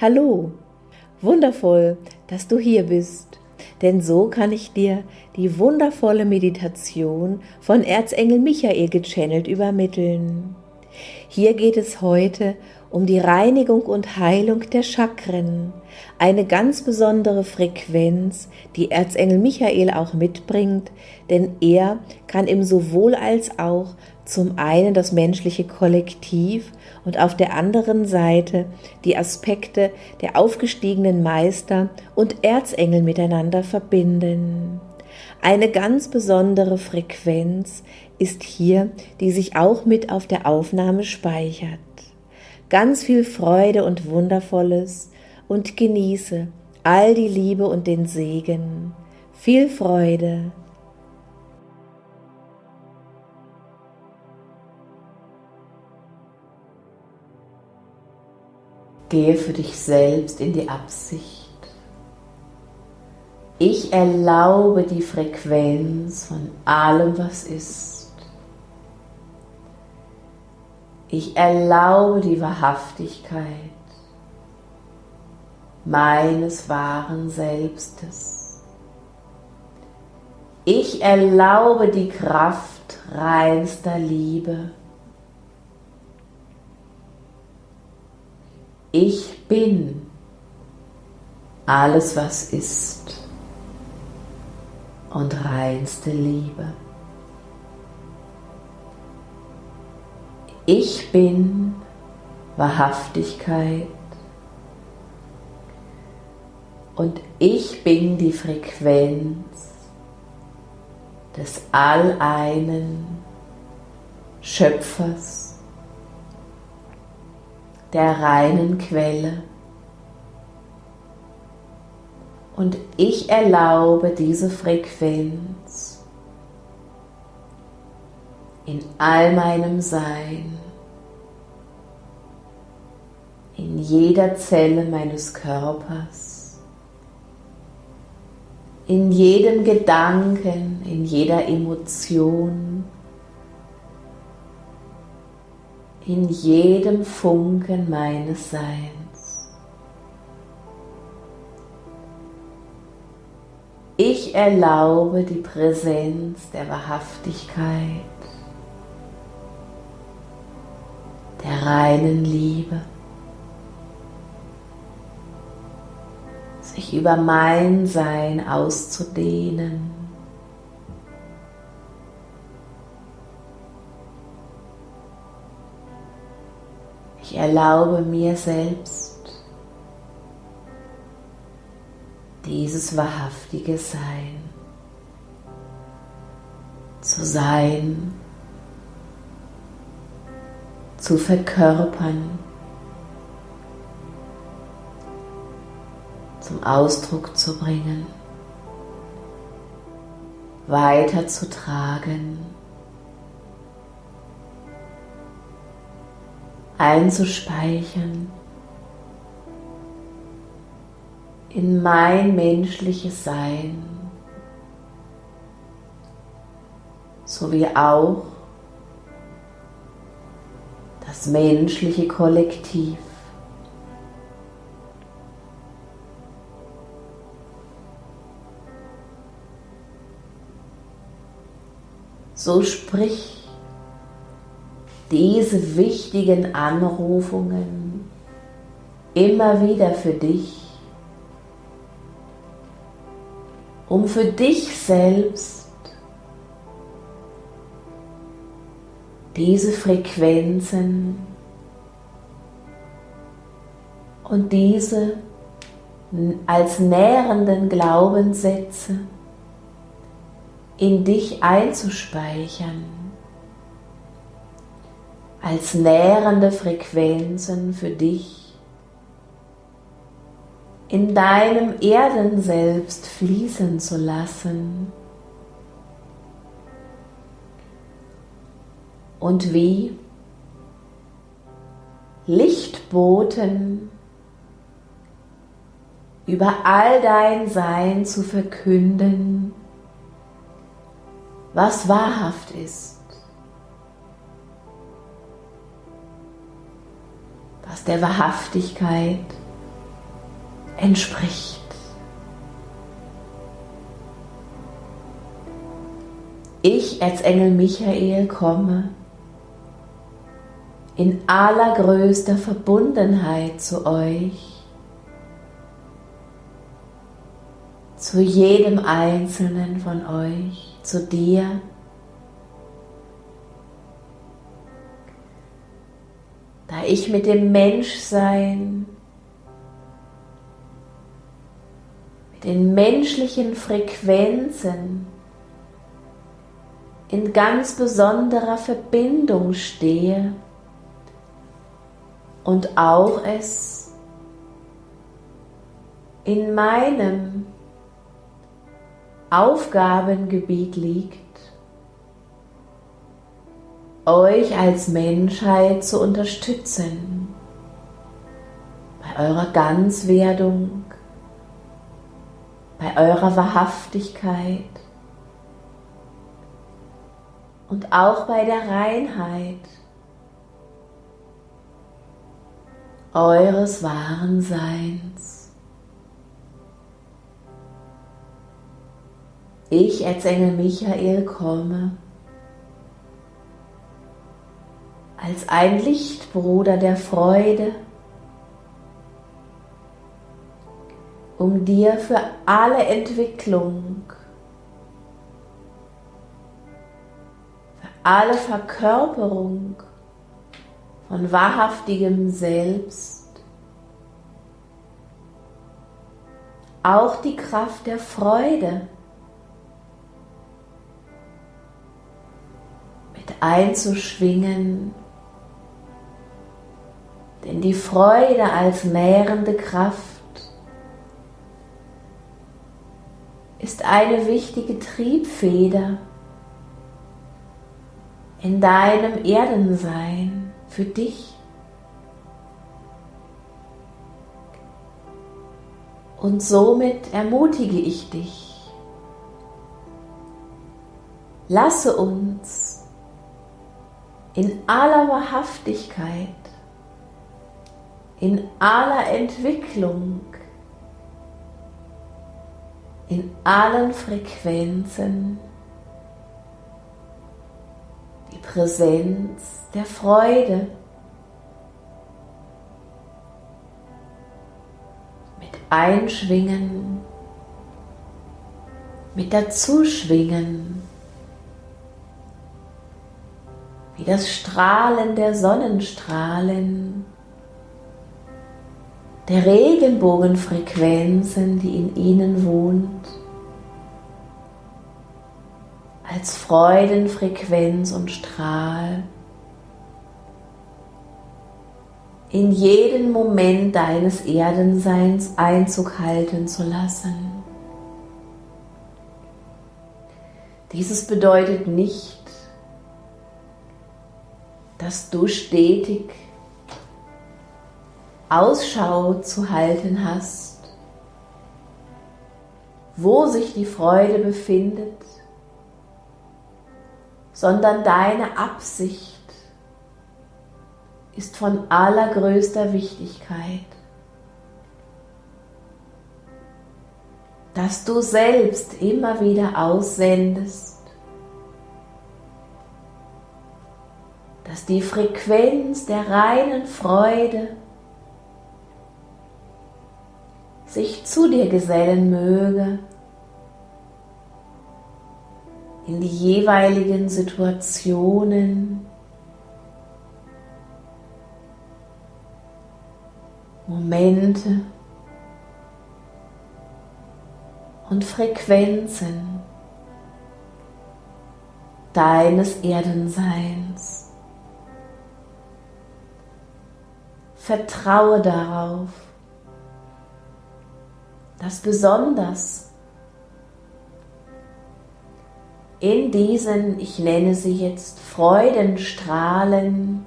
Hallo, wundervoll, dass du hier bist, denn so kann ich dir die wundervolle Meditation von Erzengel Michael gechannelt übermitteln. Hier geht es heute um die Reinigung und Heilung der Chakren, eine ganz besondere Frequenz, die Erzengel Michael auch mitbringt, denn er kann im sowohl als auch zum einen das menschliche Kollektiv und auf der anderen Seite die Aspekte der aufgestiegenen Meister und Erzengel miteinander verbinden. Eine ganz besondere Frequenz ist hier, die sich auch mit auf der Aufnahme speichert. Ganz viel Freude und Wundervolles und genieße all die Liebe und den Segen. Viel Freude. Gehe für dich selbst in die Absicht. Ich erlaube die Frequenz von allem, was ist. Ich erlaube die Wahrhaftigkeit meines wahren Selbstes. Ich erlaube die Kraft reinster Liebe. Ich bin alles, was ist und reinste Liebe. Ich bin Wahrhaftigkeit und ich bin die Frequenz des Alleinen Schöpfers der reinen Quelle. Und ich erlaube diese Frequenz in all meinem Sein, in jeder Zelle meines Körpers, in jedem Gedanken, in jeder Emotion, in jedem Funken meines Seins. Ich erlaube die Präsenz der Wahrhaftigkeit, der reinen Liebe, sich über mein Sein auszudehnen. Ich erlaube mir selbst dieses wahrhaftige Sein zu sein, zu verkörpern, zum Ausdruck zu bringen, weiterzutragen. Einzuspeichern in mein menschliches Sein, sowie auch das menschliche Kollektiv. So sprich diese wichtigen Anrufungen immer wieder für dich, um für dich selbst diese Frequenzen und diese als nährenden Glaubenssätze in dich einzuspeichern als nährende Frequenzen für dich in deinem Erden selbst fließen zu lassen. Und wie Lichtboten über all dein Sein zu verkünden, was wahrhaft ist. Aus der Wahrhaftigkeit entspricht. Ich, Erzengel Michael, komme in allergrößter Verbundenheit zu euch, zu jedem einzelnen von euch, zu dir. Da ich mit dem Menschsein, mit den menschlichen Frequenzen in ganz besonderer Verbindung stehe und auch es in meinem Aufgabengebiet liegt, euch als Menschheit zu unterstützen bei eurer Ganzwerdung, bei eurer Wahrhaftigkeit, und auch bei der Reinheit eures wahren Seins. Ich, Erzengel Michael, komme als ein Lichtbruder der Freude, um dir für alle Entwicklung alle Verkörperung von wahrhaftigem Selbst, auch die Kraft der Freude mit einzuschwingen, denn die Freude als nährende Kraft ist eine wichtige Triebfeder in deinem Erdensein für dich. Und somit ermutige ich dich. Lasse uns in aller Wahrhaftigkeit, in aller Entwicklung, in allen Frequenzen Präsenz der Freude. Mit Einschwingen, mit Dazuschwingen, wie das Strahlen der Sonnenstrahlen, der Regenbogenfrequenzen, die in ihnen wohnt als Freudenfrequenz und Strahl in jeden Moment deines Erdenseins Einzug halten zu lassen. Dieses bedeutet nicht, dass du stetig Ausschau zu halten hast, wo sich die Freude befindet sondern deine Absicht ist von allergrößter Wichtigkeit. Dass du selbst immer wieder aussendest, dass die Frequenz der reinen Freude sich zu dir gesellen möge in die jeweiligen Situationen, Momente und Frequenzen deines Erdenseins. Vertraue darauf, dass besonders in diesen, ich nenne sie jetzt Freudenstrahlen,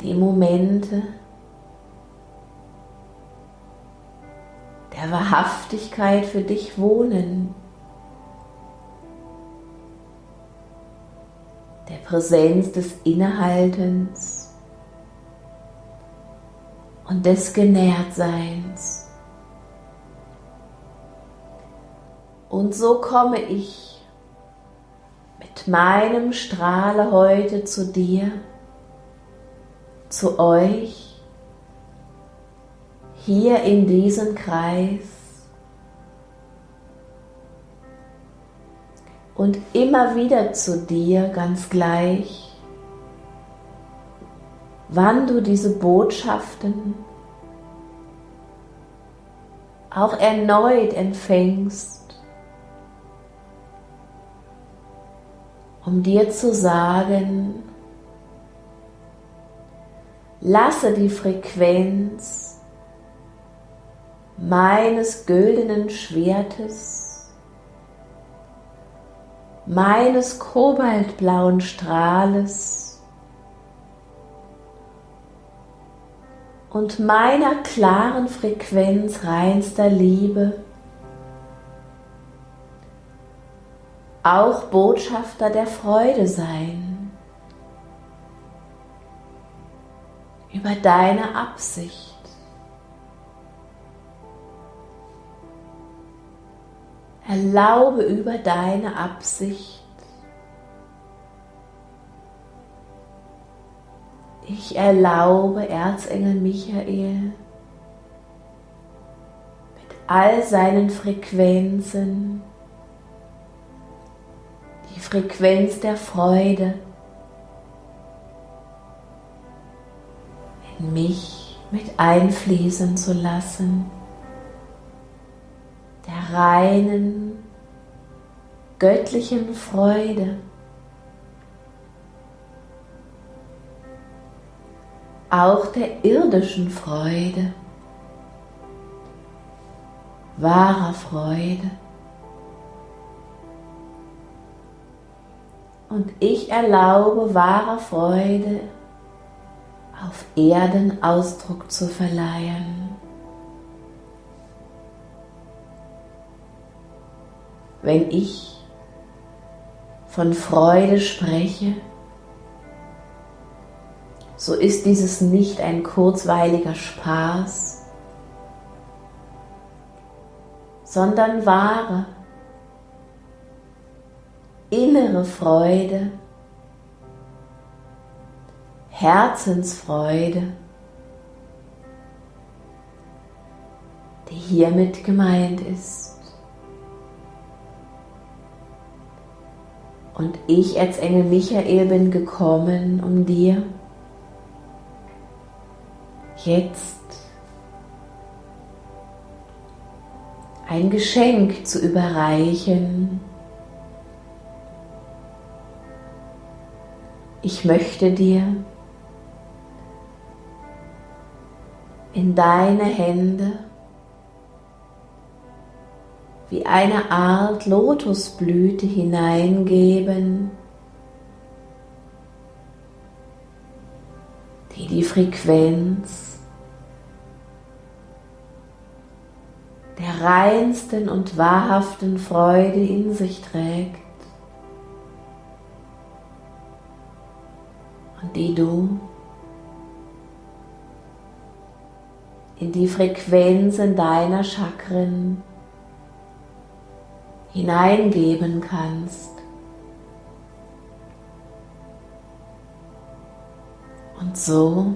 die Momente der Wahrhaftigkeit für dich wohnen, der Präsenz des Innehaltens, und des Genährtseins. Und so komme ich mit meinem Strahle heute zu dir, zu euch, hier in diesen Kreis und immer wieder zu dir ganz gleich, wann du diese Botschaften auch erneut empfängst, um dir zu sagen, lasse die Frequenz meines güldenen Schwertes, meines kobaltblauen Strahles und meiner klaren Frequenz reinster Liebe auch Botschafter der Freude sein über deine Absicht. Erlaube über deine Absicht Ich erlaube Erzengel Michael mit all seinen Frequenzen, die Frequenz der Freude, in mich mit einfließen zu lassen, der reinen, göttlichen Freude. Auch der irdischen Freude, wahrer Freude. Und ich erlaube wahrer Freude auf Erden Ausdruck zu verleihen. Wenn ich von Freude spreche, so ist dieses nicht ein kurzweiliger Spaß, sondern wahre, innere Freude, Herzensfreude, die hiermit gemeint ist. Und ich als Engel Michael bin gekommen, um dir jetzt ein Geschenk zu überreichen. Ich möchte dir in deine Hände wie eine Art Lotusblüte hineingeben, die die Frequenz der reinsten und wahrhaften Freude in sich trägt und die du in die Frequenzen deiner Chakren hineingeben kannst. Und so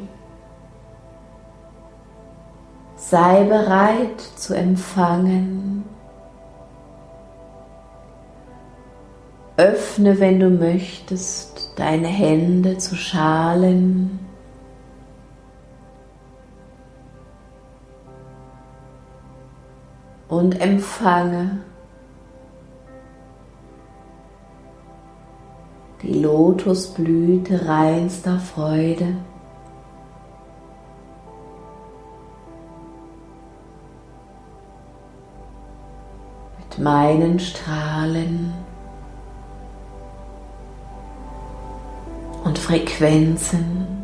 Sei bereit zu empfangen. Öffne, wenn du möchtest, deine Hände zu Schalen. Und empfange die Lotusblüte reinster Freude. Meinen Strahlen und Frequenzen.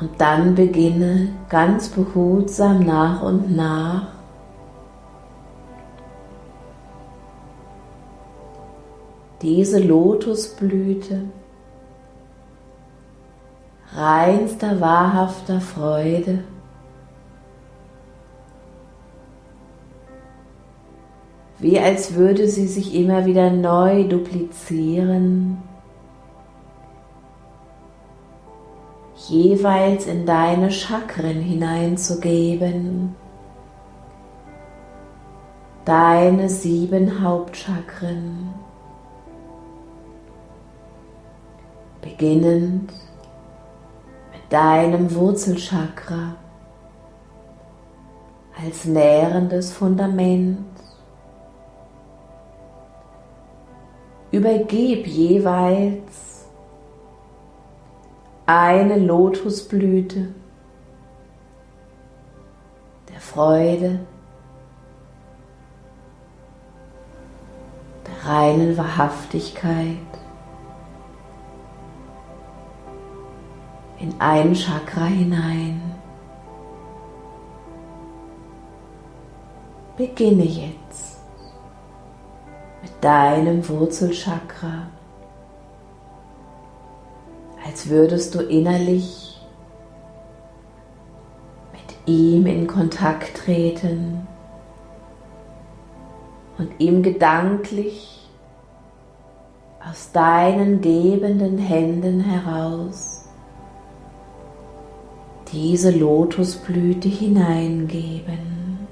Und dann beginne ganz behutsam nach und nach. Diese Lotusblüte reinster, wahrhafter Freude. Wie als würde sie sich immer wieder neu duplizieren jeweils in deine Chakren hineinzugeben. Deine sieben Hauptchakren. Beginnend mit deinem Wurzelchakra als nährendes Fundament. Übergib jeweils eine Lotusblüte der Freude, der reinen Wahrhaftigkeit in ein Chakra hinein. Beginne jetzt mit deinem Wurzelchakra als würdest du innerlich mit ihm in Kontakt treten und ihm gedanklich aus deinen gebenden Händen heraus diese Lotusblüte hineingeben.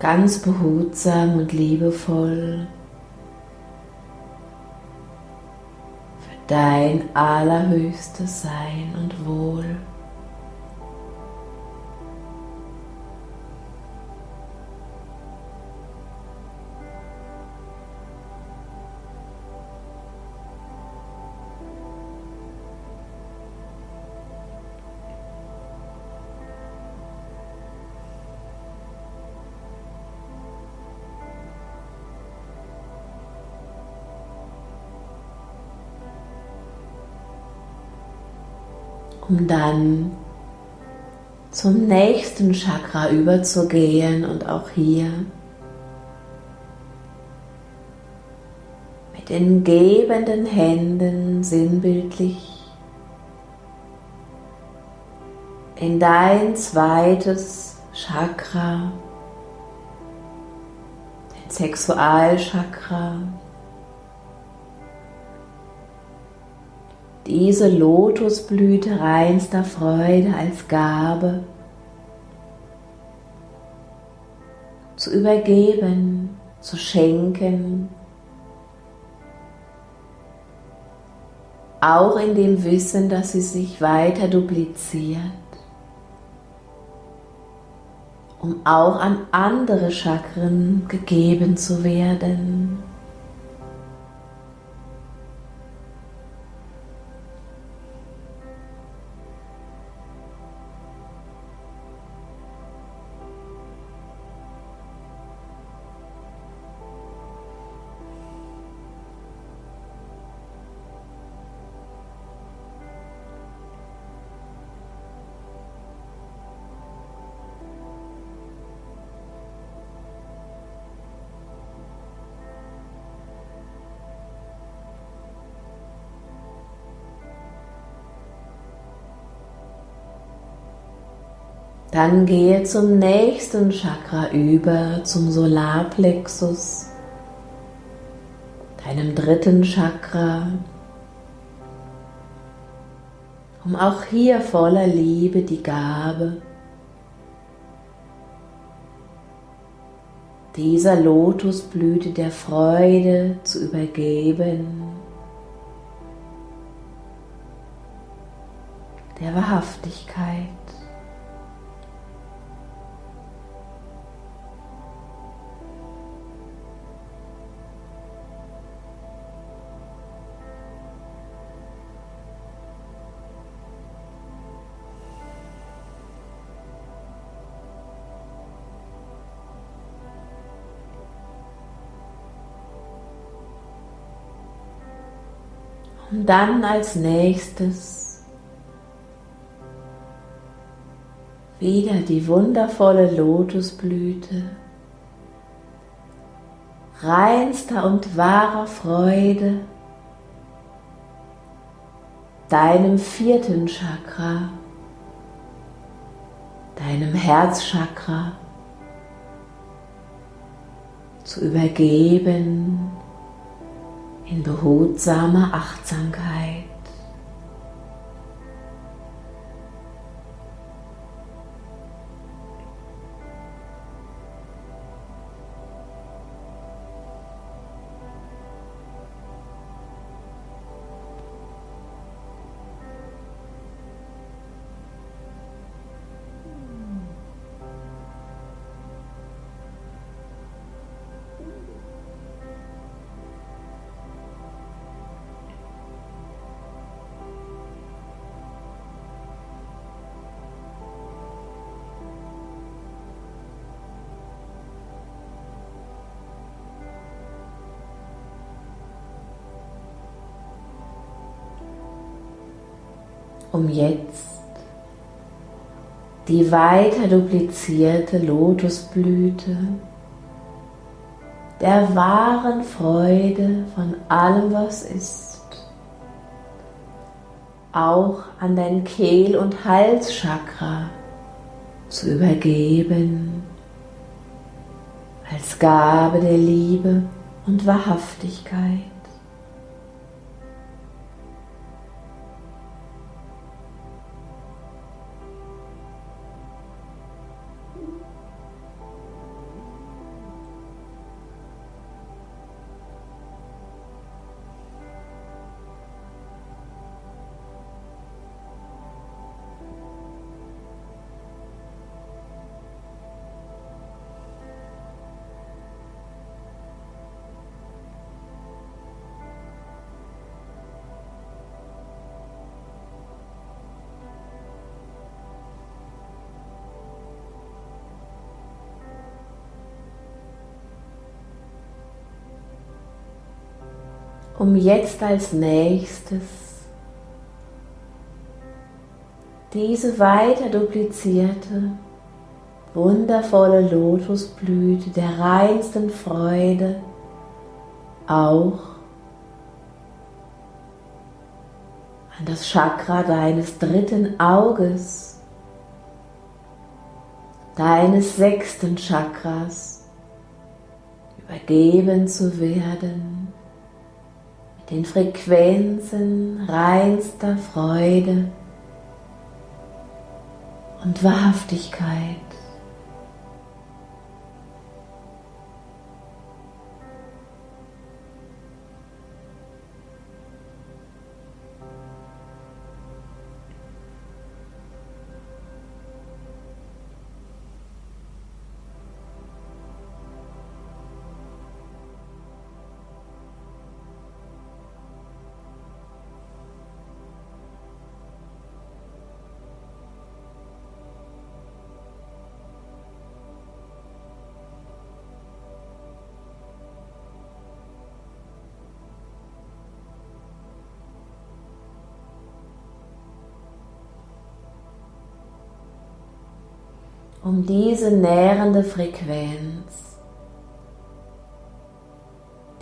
Ganz behutsam und liebevoll dein allerhöchstes Sein und Wohl. Um dann zum nächsten Chakra überzugehen und auch hier mit den gebenden Händen sinnbildlich in dein zweites Chakra, dein Sexualchakra, diese Lotusblüte reinster Freude als Gabe zu übergeben, zu schenken, auch in dem Wissen, dass sie sich weiter dupliziert, um auch an andere Chakren gegeben zu werden. Dann gehe zum nächsten Chakra über, zum Solarplexus, deinem dritten Chakra, um auch hier voller Liebe die Gabe dieser Lotusblüte der Freude zu übergeben, der Wahrhaftigkeit. Und dann als nächstes wieder die wundervolle Lotusblüte, reinster und wahrer Freude, deinem vierten Chakra, deinem Herzchakra. Zu übergeben in behutsamer Achtsamkeit. Um jetzt die weiter duplizierte Lotusblüte der wahren Freude von allem, was ist, auch an dein Kehl- und Halschakra zu übergeben, als Gabe der Liebe und Wahrhaftigkeit. Um jetzt als nächstes diese weiter duplizierte, wundervolle Lotusblüte der reinsten Freude auch an das Chakra deines dritten Auges, deines sechsten Chakras übergeben zu werden den Frequenzen reinster Freude und Wahrhaftigkeit. Um diese nährende Frequenz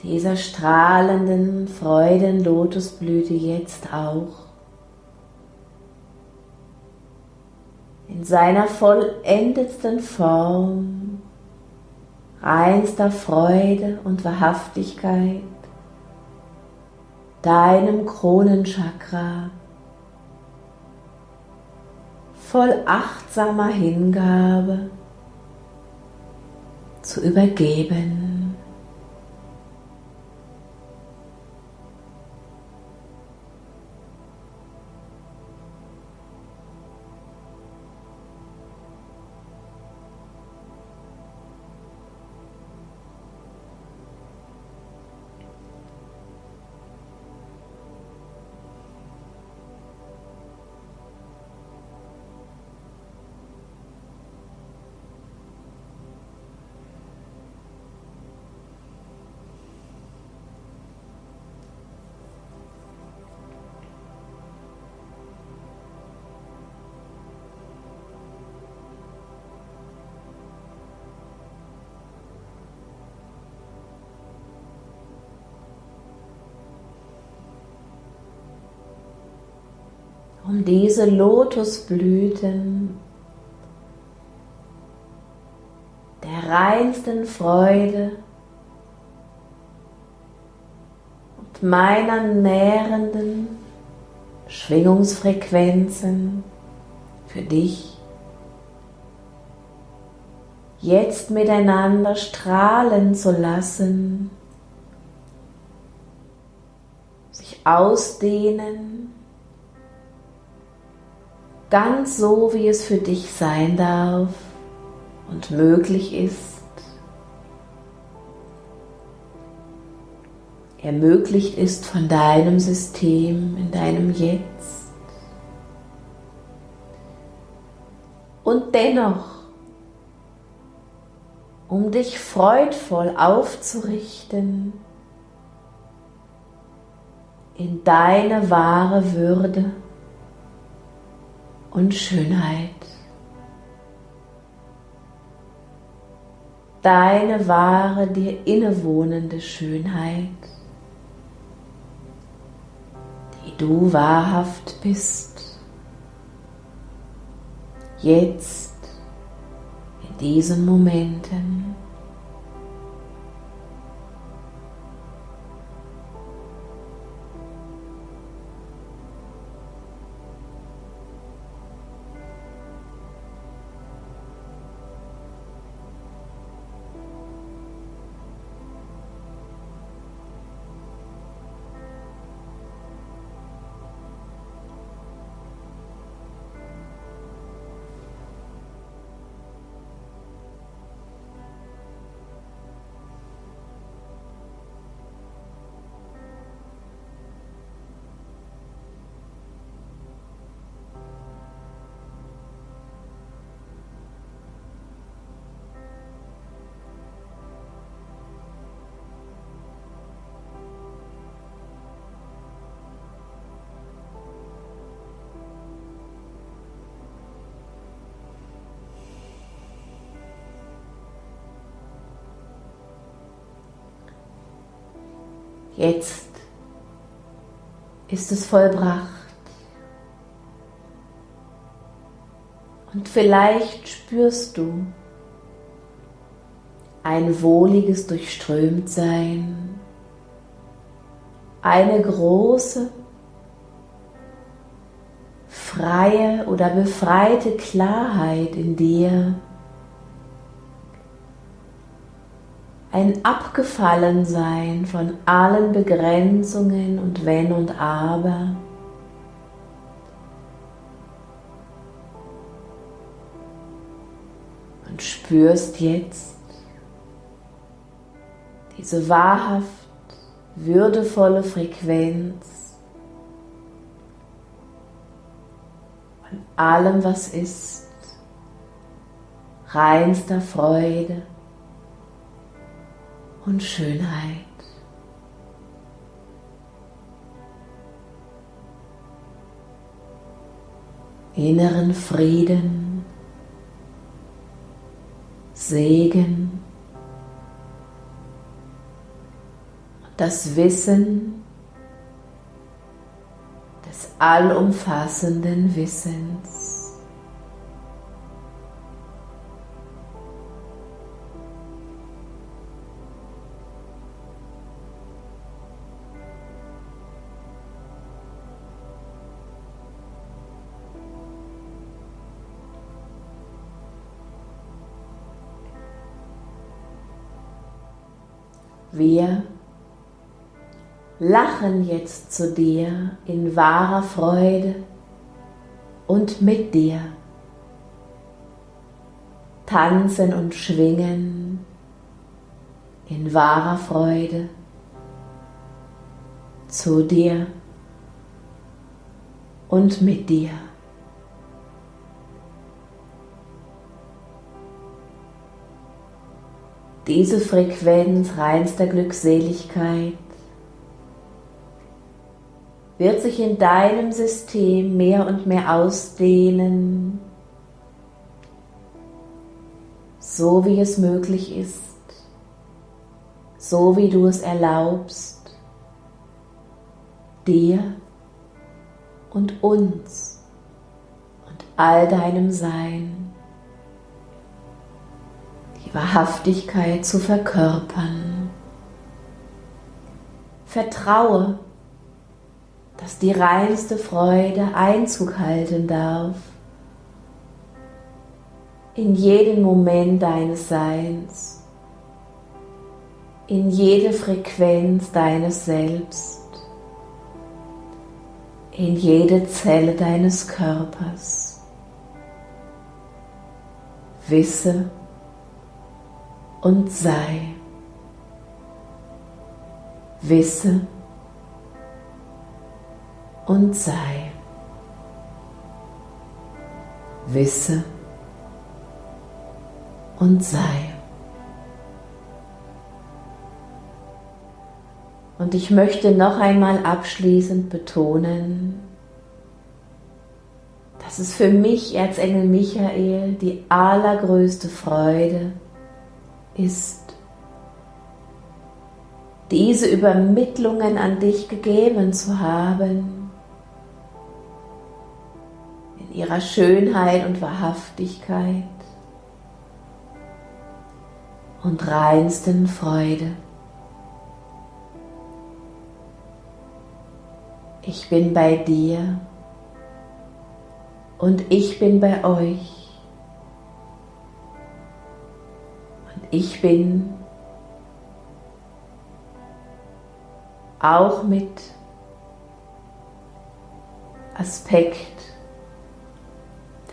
dieser strahlenden Freuden-Lotusblüte jetzt auch in seiner vollendetsten Form reinster Freude und Wahrhaftigkeit deinem Kronenchakra voll achtsamer Hingabe zu übergeben. Um diese Lotusblüten der reinsten Freude und meiner nährenden Schwingungsfrequenzen für dich jetzt miteinander strahlen zu lassen, sich ausdehnen, ganz so, wie es für dich sein darf und möglich ist. ermöglicht ist von deinem System in deinem Jetzt. Und dennoch, um dich freudvoll aufzurichten in deine wahre Würde und Schönheit. Deine wahre, dir innewohnende Schönheit die du wahrhaft bist. Jetzt, in diesen Momenten. Jetzt ist es vollbracht. Und vielleicht spürst du ein wohliges Durchströmtsein, eine große, freie oder befreite Klarheit in dir, ein Abgefallensein von allen Begrenzungen und Wenn und Aber. Und spürst jetzt diese wahrhaft würdevolle Frequenz von allem, was ist, reinster Freude und Schönheit. Inneren Frieden, Segen das Wissen des allumfassenden Wissens. Wir lachen jetzt zu dir in wahrer Freude und mit dir. Tanzen und schwingen in wahrer Freude zu dir und mit dir. Diese Frequenz reinster Glückseligkeit wird sich in deinem System mehr und mehr ausdehnen, so wie es möglich ist, so wie du es erlaubst, dir und uns all deinem Sein die Wahrhaftigkeit zu verkörpern. Vertraue, dass die reinste Freude Einzug halten darf in jeden Moment deines Seins, in jede Frequenz deines Selbst, in jede Zelle deines Körpers. Wisse und sei. Wisse und sei. Wisse und sei. Und ich möchte noch einmal abschließend betonen, dass es für mich, Erzengel Michael, die allergrößte Freude ist, diese Übermittlungen an dich gegeben zu haben, in ihrer Schönheit und Wahrhaftigkeit und reinsten Freude. Ich bin bei dir und ich bin bei euch. Ich bin auch mit Aspekt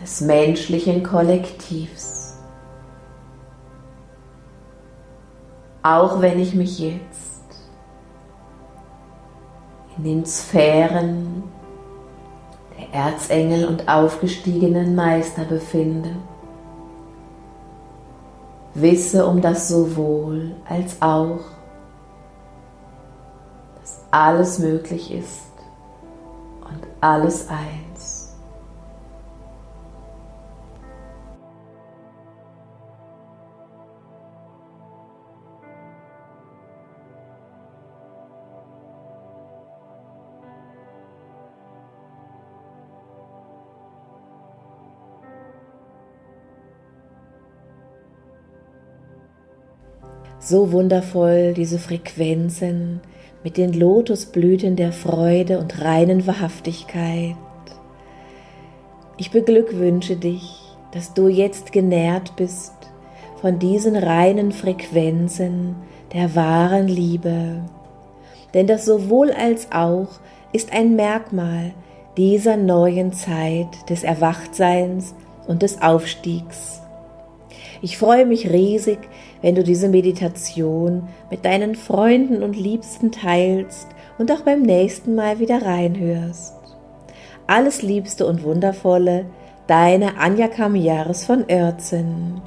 des menschlichen Kollektivs. auch wenn ich mich jetzt in den Sphären der Erzengel und aufgestiegenen Meister befinde. Wisse um das sowohl als auch, dass alles möglich ist und alles ein. So wundervoll diese Frequenzen mit den Lotusblüten der Freude und reinen Wahrhaftigkeit. Ich beglückwünsche dich, dass du jetzt genährt bist von diesen reinen Frequenzen der wahren Liebe. Denn das sowohl als auch ist ein Merkmal dieser neuen Zeit des Erwachtseins und des Aufstiegs. Ich freue mich riesig, wenn du diese Meditation mit deinen Freunden und Liebsten teilst und auch beim nächsten Mal wieder reinhörst. Alles Liebste und Wundervolle, deine Anja Kamiaris von Oertzen.